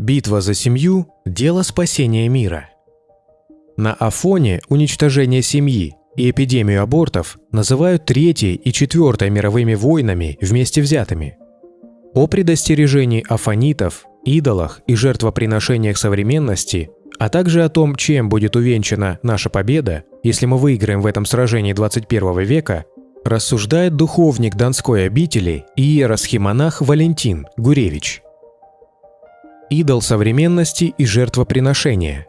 Битва за семью – дело спасения мира. На Афоне уничтожение семьи и эпидемию абортов называют Третьей и Четвертой мировыми войнами вместе взятыми. О предостережении афонитов, идолах и жертвоприношениях современности, а также о том, чем будет увенчана наша победа, если мы выиграем в этом сражении 21 века, рассуждает духовник Донской обители иеросхимонах Валентин Гуревич – идол современности и жертвоприношения.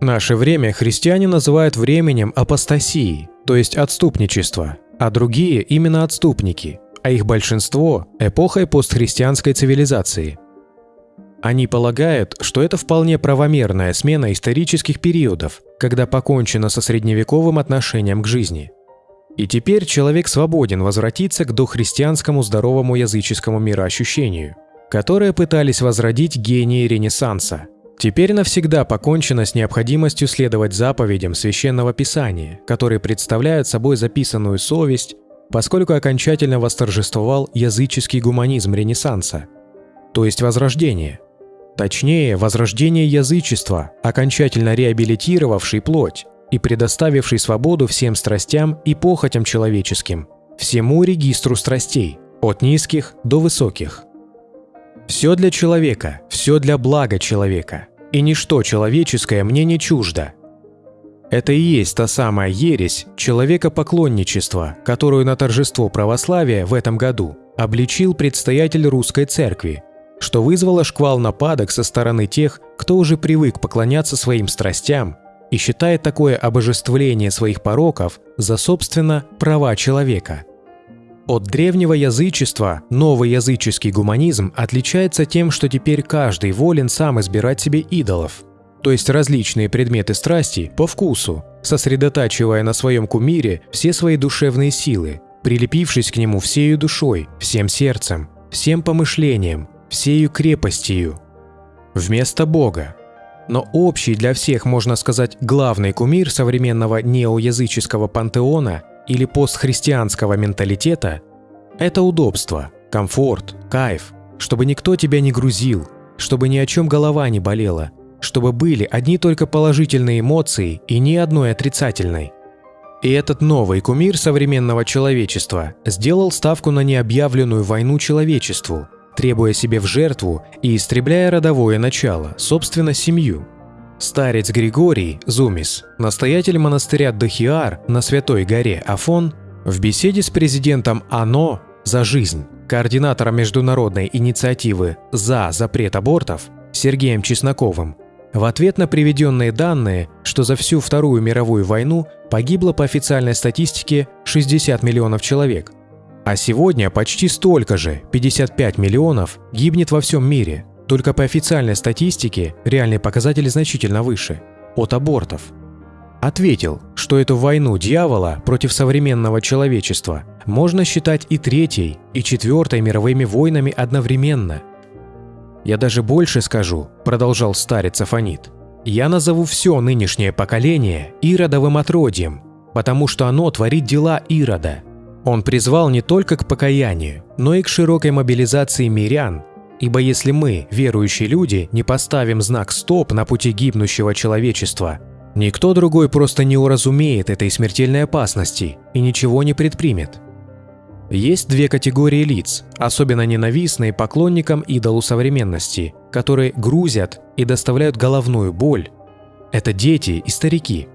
Наше время христиане называют временем апостасии, то есть отступничества, а другие именно отступники, а их большинство – эпохой постхристианской цивилизации. Они полагают, что это вполне правомерная смена исторических периодов, когда покончено со средневековым отношением к жизни. И теперь человек свободен возвратиться к дохристианскому здоровому языческому мироощущению – которые пытались возродить гении Ренессанса. Теперь навсегда покончено с необходимостью следовать заповедям Священного Писания, которые представляют собой записанную совесть, поскольку окончательно восторжествовал языческий гуманизм Ренессанса, то есть Возрождение. Точнее, возрождение язычества, окончательно реабилитировавший плоть и предоставивший свободу всем страстям и похотям человеческим, всему регистру страстей, от низких до высоких. Все для человека, все для блага человека, и ничто человеческое мне не чуждо. Это и есть та самая ересь человекопоклонничества, которую на торжество православия в этом году обличил предстоятель русской церкви, что вызвало шквал нападок со стороны тех, кто уже привык поклоняться своим страстям и считает такое обожествление своих пороков за, собственно, права человека – от древнего язычества новый языческий гуманизм отличается тем, что теперь каждый волен сам избирать себе идолов, то есть различные предметы страсти по вкусу, сосредотачивая на своем кумире все свои душевные силы, прилепившись к нему всею душой, всем сердцем, всем помышлением, всею крепостью. Вместо Бога. Но общий для всех, можно сказать, главный кумир современного неоязыческого пантеона – или постхристианского менталитета – это удобство, комфорт, кайф, чтобы никто тебя не грузил, чтобы ни о чем голова не болела, чтобы были одни только положительные эмоции и ни одной отрицательной. И этот новый кумир современного человечества сделал ставку на необъявленную войну человечеству, требуя себе в жертву и истребляя родовое начало, собственно, семью – Старец Григорий Зумис, настоятель монастыря Дахиар на Святой горе Афон, в беседе с президентом АНО «За жизнь», координатором международной инициативы «За запрет абортов» Сергеем Чесноковым, в ответ на приведенные данные, что за всю Вторую мировую войну погибло по официальной статистике 60 миллионов человек, а сегодня почти столько же, 55 миллионов, гибнет во всем мире – только по официальной статистике реальные показатели значительно выше – от абортов. Ответил, что эту войну дьявола против современного человечества можно считать и третьей, и четвертой мировыми войнами одновременно. «Я даже больше скажу», – продолжал старец Афонит, «я назову все нынешнее поколение Иродовым отродьем, потому что оно творит дела Ирода. Он призвал не только к покаянию, но и к широкой мобилизации мирян Ибо если мы, верующие люди, не поставим знак «стоп» на пути гибнущего человечества, никто другой просто не уразумеет этой смертельной опасности и ничего не предпримет. Есть две категории лиц, особенно ненавистные поклонникам идолу современности, которые грузят и доставляют головную боль. Это дети и старики.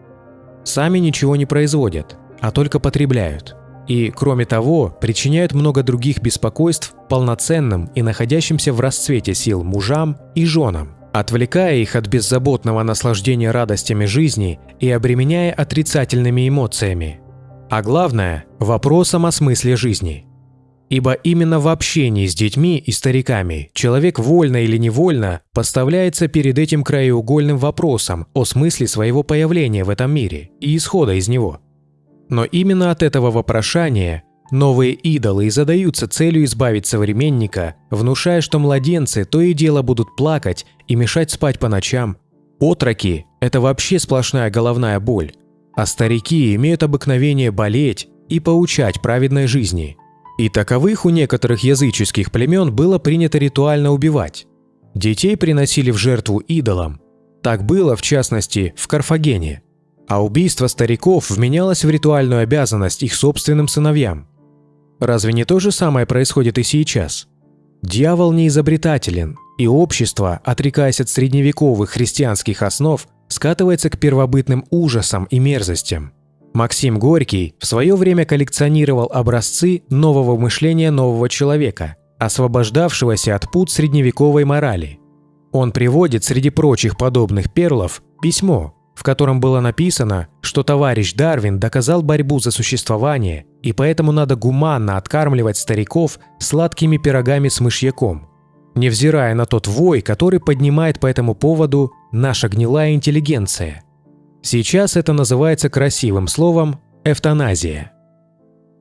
Сами ничего не производят, а только потребляют – и, кроме того, причиняют много других беспокойств полноценным и находящимся в расцвете сил мужам и женам, отвлекая их от беззаботного наслаждения радостями жизни и обременяя отрицательными эмоциями. А главное – вопросом о смысле жизни. Ибо именно в общении с детьми и стариками человек вольно или невольно поставляется перед этим краеугольным вопросом о смысле своего появления в этом мире и исхода из него – но именно от этого вопрошания новые идолы и задаются целью избавить современника, внушая, что младенцы то и дело будут плакать и мешать спать по ночам. Отроки – это вообще сплошная головная боль, а старики имеют обыкновение болеть и поучать праведной жизни. И таковых у некоторых языческих племен было принято ритуально убивать. Детей приносили в жертву идолам. Так было, в частности, в Карфагене. А убийство стариков вменялось в ритуальную обязанность их собственным сыновьям. Разве не то же самое происходит и сейчас? Дьявол не изобретателен, и общество, отрекаясь от средневековых христианских основ, скатывается к первобытным ужасам и мерзостям. Максим Горький в свое время коллекционировал образцы нового мышления нового человека, освобождавшегося от пут средневековой морали. Он приводит среди прочих подобных перлов письмо, в котором было написано, что товарищ Дарвин доказал борьбу за существование, и поэтому надо гуманно откармливать стариков сладкими пирогами с мышьяком, невзирая на тот вой, который поднимает по этому поводу наша гнилая интеллигенция – Сейчас это называется красивым словом «эвтаназия».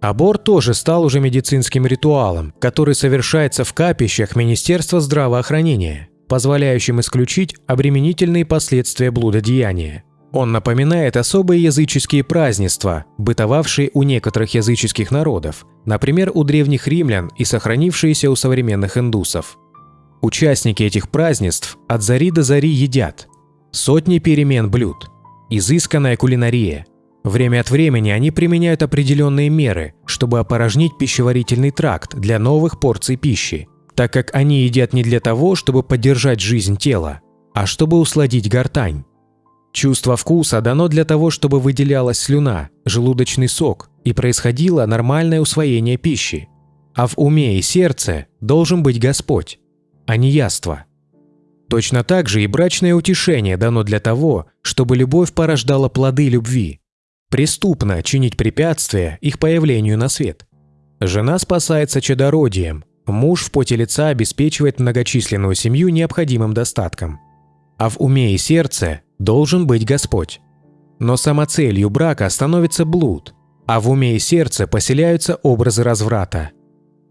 Аборт тоже стал уже медицинским ритуалом, который совершается в капищах Министерства здравоохранения, позволяющим исключить обременительные последствия блудодеяния. Он напоминает особые языческие празднества, бытовавшие у некоторых языческих народов, например, у древних римлян и сохранившиеся у современных индусов. Участники этих празднеств от зари до зари едят сотни перемен блюд – изысканная кулинария. Время от времени они применяют определенные меры, чтобы опорожнить пищеварительный тракт для новых порций пищи, так как они едят не для того, чтобы поддержать жизнь тела, а чтобы усладить гортань. Чувство вкуса дано для того, чтобы выделялась слюна, желудочный сок и происходило нормальное усвоение пищи. А в уме и сердце должен быть Господь, а не яство – Точно так же и брачное утешение дано для того, чтобы любовь порождала плоды любви. Преступно чинить препятствия их появлению на свет. Жена спасается чадородием, муж в поте лица обеспечивает многочисленную семью необходимым достатком. А в уме и сердце должен быть Господь. Но самоцелью брака становится блуд, а в уме и сердце поселяются образы разврата –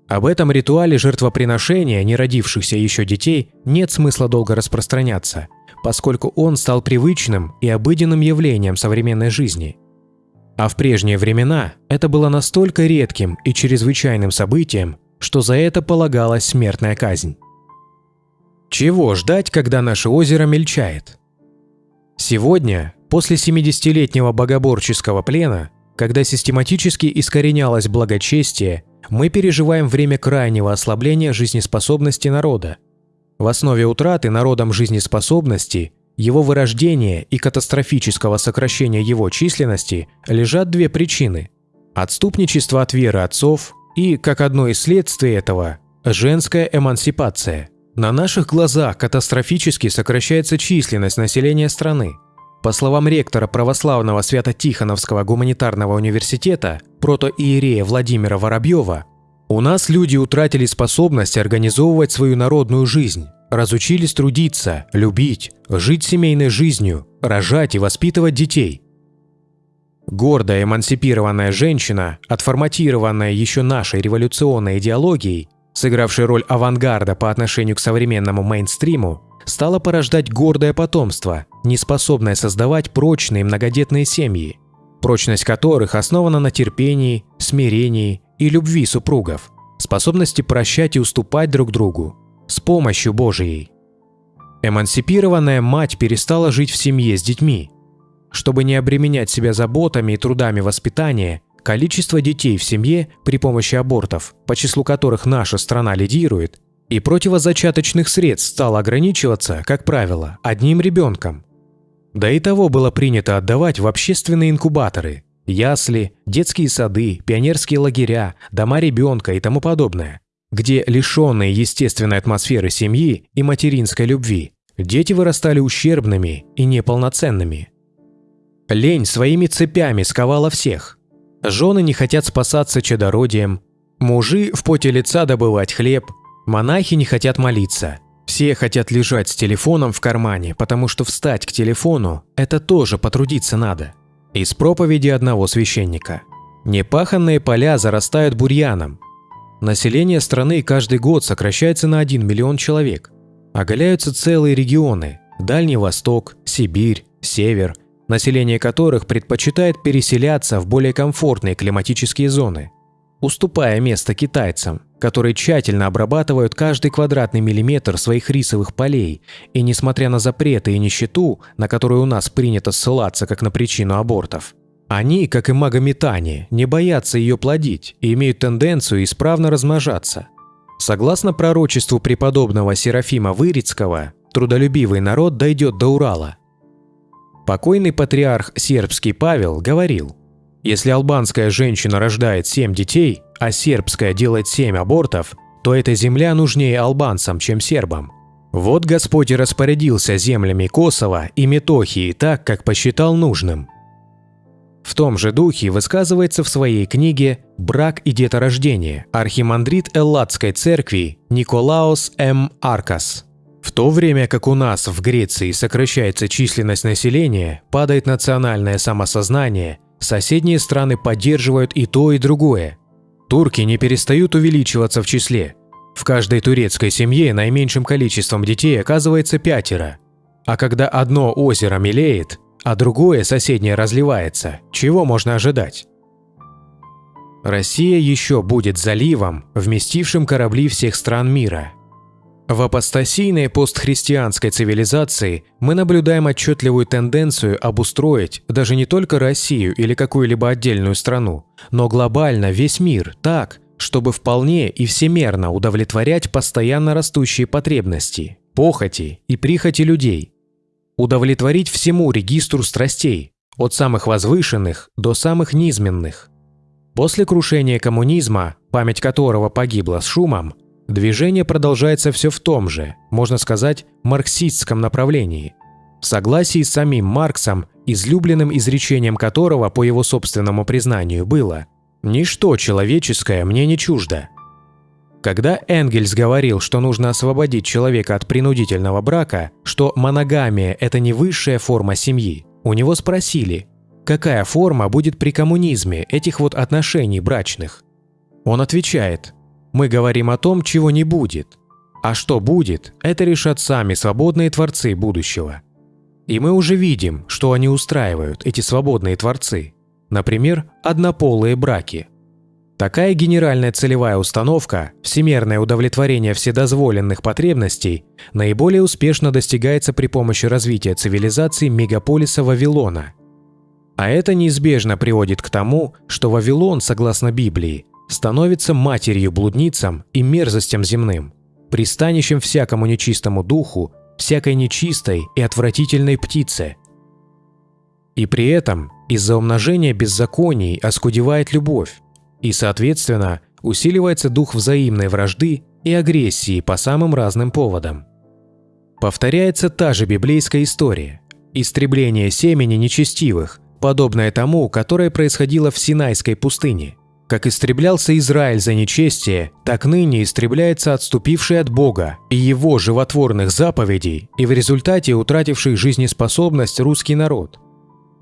об этом ритуале жертвоприношения неродившихся еще детей нет смысла долго распространяться, поскольку он стал привычным и обыденным явлением современной жизни. А в прежние времена это было настолько редким и чрезвычайным событием, что за это полагалась смертная казнь. Чего ждать, когда наше озеро мельчает? Сегодня, после 70-летнего богоборческого плена, когда систематически искоренялось благочестие мы переживаем время крайнего ослабления жизнеспособности народа. В основе утраты народом жизнеспособности, его вырождения и катастрофического сокращения его численности лежат две причины – отступничество от веры отцов и, как одно из следствий этого, женская эмансипация. На наших глазах катастрофически сокращается численность населения страны – по словам ректора православного Свято-Тихоновского гуманитарного университета, протоиерея Владимира Воробьева, у нас люди утратили способность организовывать свою народную жизнь, разучились трудиться, любить, жить семейной жизнью, рожать и воспитывать детей. Гордая эмансипированная женщина, отформатированная еще нашей революционной идеологией, сыгравшей роль авангарда по отношению к современному мейнстриму, стала порождать гордое потомство, не способное создавать прочные многодетные семьи, прочность которых основана на терпении, смирении и любви супругов, способности прощать и уступать друг другу, с помощью Божией. Эмансипированная мать перестала жить в семье с детьми. Чтобы не обременять себя заботами и трудами воспитания, количество детей в семье при помощи абортов, по числу которых наша страна лидирует, и противозачаточных средств стало ограничиваться, как правило, одним ребенком. Да и того было принято отдавать в общественные инкубаторы, ясли, детские сады, пионерские лагеря, дома ребенка и тому подобное, где лишенные естественной атмосферы семьи и материнской любви, дети вырастали ущербными и неполноценными. Лень своими цепями сковала всех. Жены не хотят спасаться чадородием, мужи в поте лица добывать хлеб, Монахи не хотят молиться. Все хотят лежать с телефоном в кармане, потому что встать к телефону – это тоже потрудиться надо. Из проповеди одного священника. Непаханные поля зарастают бурьяном. Население страны каждый год сокращается на 1 миллион человек. Оголяются целые регионы – Дальний Восток, Сибирь, Север, население которых предпочитает переселяться в более комфортные климатические зоны, уступая место китайцам, которые тщательно обрабатывают каждый квадратный миллиметр своих рисовых полей и, несмотря на запреты и нищету, на которую у нас принято ссылаться как на причину абортов, они, как и магометане, не боятся ее плодить и имеют тенденцию исправно размножаться. Согласно пророчеству преподобного Серафима Вырицкого, трудолюбивый народ дойдет до Урала. Покойный патриарх сербский Павел говорил, если албанская женщина рождает семь детей, а сербская делает семь абортов, то эта земля нужнее албанцам, чем сербам. Вот Господь и распорядился землями Косово и Метохии так, как посчитал нужным. В том же духе высказывается в своей книге «Брак и деторождение» архимандрит Элладской церкви Николаус М. Аркас. То время как у нас в Греции сокращается численность населения, падает национальное самосознание – Соседние страны поддерживают и то, и другое. Турки не перестают увеличиваться в числе. В каждой турецкой семье наименьшим количеством детей оказывается пятеро. А когда одно озеро мелеет, а другое соседнее разливается, чего можно ожидать? Россия еще будет заливом, вместившим корабли всех стран мира – в апостасийной постхристианской цивилизации мы наблюдаем отчетливую тенденцию обустроить даже не только Россию или какую-либо отдельную страну, но глобально весь мир так, чтобы вполне и всемерно удовлетворять постоянно растущие потребности, похоти и прихоти людей. Удовлетворить всему регистру страстей, от самых возвышенных до самых низменных. После крушения коммунизма, память которого погибла с шумом, Движение продолжается все в том же, можно сказать, марксистском направлении. В согласии с самим Марксом, излюбленным изречением которого, по его собственному признанию, было «Ничто человеческое мне не чуждо». Когда Энгельс говорил, что нужно освободить человека от принудительного брака, что моногамия – это не высшая форма семьи, у него спросили, какая форма будет при коммунизме этих вот отношений брачных. Он отвечает – мы говорим о том, чего не будет. А что будет, это решат сами свободные творцы будущего. И мы уже видим, что они устраивают, эти свободные творцы. Например, однополые браки. Такая генеральная целевая установка, всемерное удовлетворение вседозволенных потребностей, наиболее успешно достигается при помощи развития цивилизации мегаполиса Вавилона. А это неизбежно приводит к тому, что Вавилон, согласно Библии, становится матерью-блудницам и мерзостям земным, пристанищем всякому нечистому духу, всякой нечистой и отвратительной птице. И при этом из-за умножения беззаконий оскудевает любовь, и, соответственно, усиливается дух взаимной вражды и агрессии по самым разным поводам. Повторяется та же библейская история – истребление семени нечестивых, подобное тому, которое происходило в Синайской пустыне. Как истреблялся Израиль за нечестие, так ныне истребляется отступивший от Бога и его животворных заповедей и в результате утративший жизнеспособность русский народ.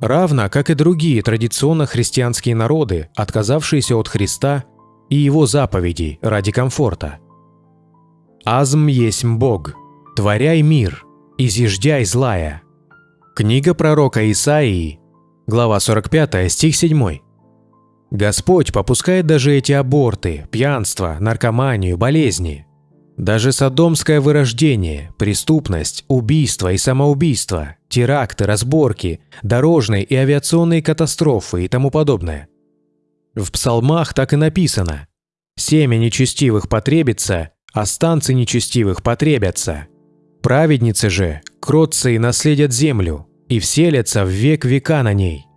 Равно как и другие традиционно христианские народы, отказавшиеся от Христа и его заповедей ради комфорта. «Азм есть Бог, творяй мир, изъеждяй злая». Книга пророка Исаии, глава 45, стих 7. Господь попускает даже эти аборты, пьянство, наркоманию, болезни. Даже садомское вырождение, преступность, убийство и самоубийство, теракты, разборки, дорожные и авиационные катастрофы и тому подобное. В псалмах так и написано «Семя нечестивых потребится, а станцы нечестивых потребятся. Праведницы же, кротцы и наследят землю, и вселятся в век века на ней».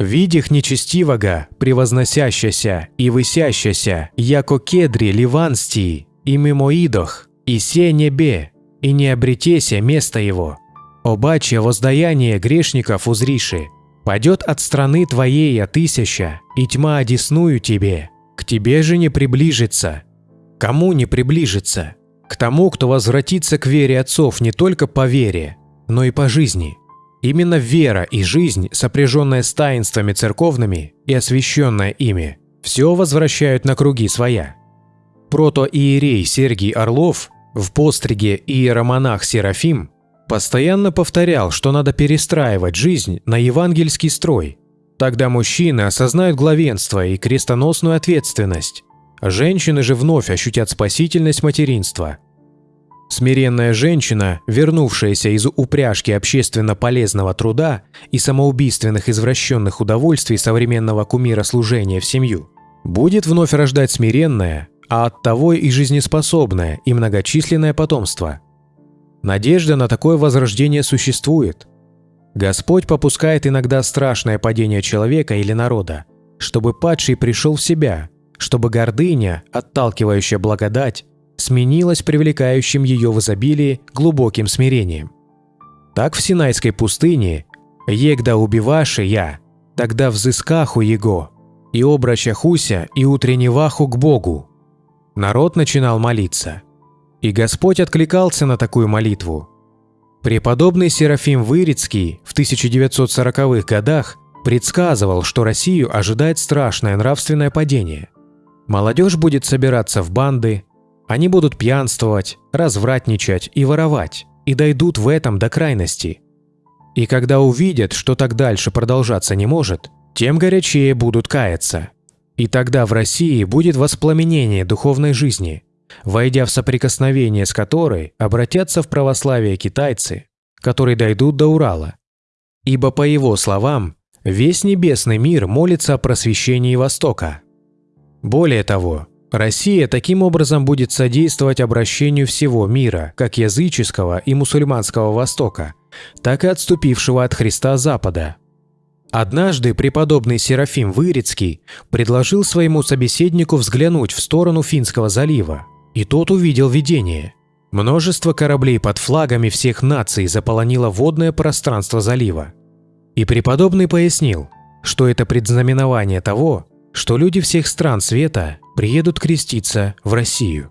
Видих нечестивого, превозносящася и высящася, яко кедри ливанстии, и мимоидох, и се небе, и не обретеся место его. Обаче воздаяние грешников узриши, падет от страны твоей отысяща, и тьма одесную тебе, к тебе же не приближится. Кому не приближится? К тому, кто возвратится к вере отцов не только по вере, но и по жизни. Именно вера и жизнь, сопряженная с таинствами церковными и освященная ими, все возвращают на круги своя. Протоиерей Сергий Орлов в постриге иеромонах Серафим Постоянно повторял, что надо перестраивать жизнь на евангельский строй. Тогда мужчины осознают главенство и крестоносную ответственность. Женщины же вновь ощутят спасительность материнства. Смиренная женщина, вернувшаяся из упряжки общественно полезного труда и самоубийственных извращенных удовольствий современного кумира служения в семью, будет вновь рождать смиренное, а оттого и жизнеспособное и многочисленное потомство. Надежда на такое возрождение существует. Господь попускает иногда страшное падение человека или народа, чтобы падший пришел в себя, чтобы гордыня, отталкивающая благодать, сменилась привлекающим ее в изобилии глубоким смирением. Так в Синайской пустыне «Егда убиваши я, тогда взыскаху его, и обращахуся, и утренневаху к Богу». Народ начинал молиться. И Господь откликался на такую молитву. Преподобный Серафим Вырицкий в 1940-х годах предсказывал, что Россию ожидает страшное нравственное падение. Молодежь будет собираться в банды, они будут пьянствовать, развратничать и воровать, и дойдут в этом до крайности. И когда увидят, что так дальше продолжаться не может, тем горячее будут каяться. И тогда в России будет воспламенение духовной жизни, войдя в соприкосновение с которой обратятся в православие китайцы, которые дойдут до Урала. Ибо, по его словам, весь небесный мир молится о просвещении Востока. Более того, Россия таким образом будет содействовать обращению всего мира, как языческого и мусульманского Востока, так и отступившего от Христа Запада. Однажды преподобный Серафим Вырицкий предложил своему собеседнику взглянуть в сторону Финского залива, и тот увидел видение. Множество кораблей под флагами всех наций заполонило водное пространство залива. И преподобный пояснил, что это предзнаменование того, что люди всех стран света приедут креститься в Россию.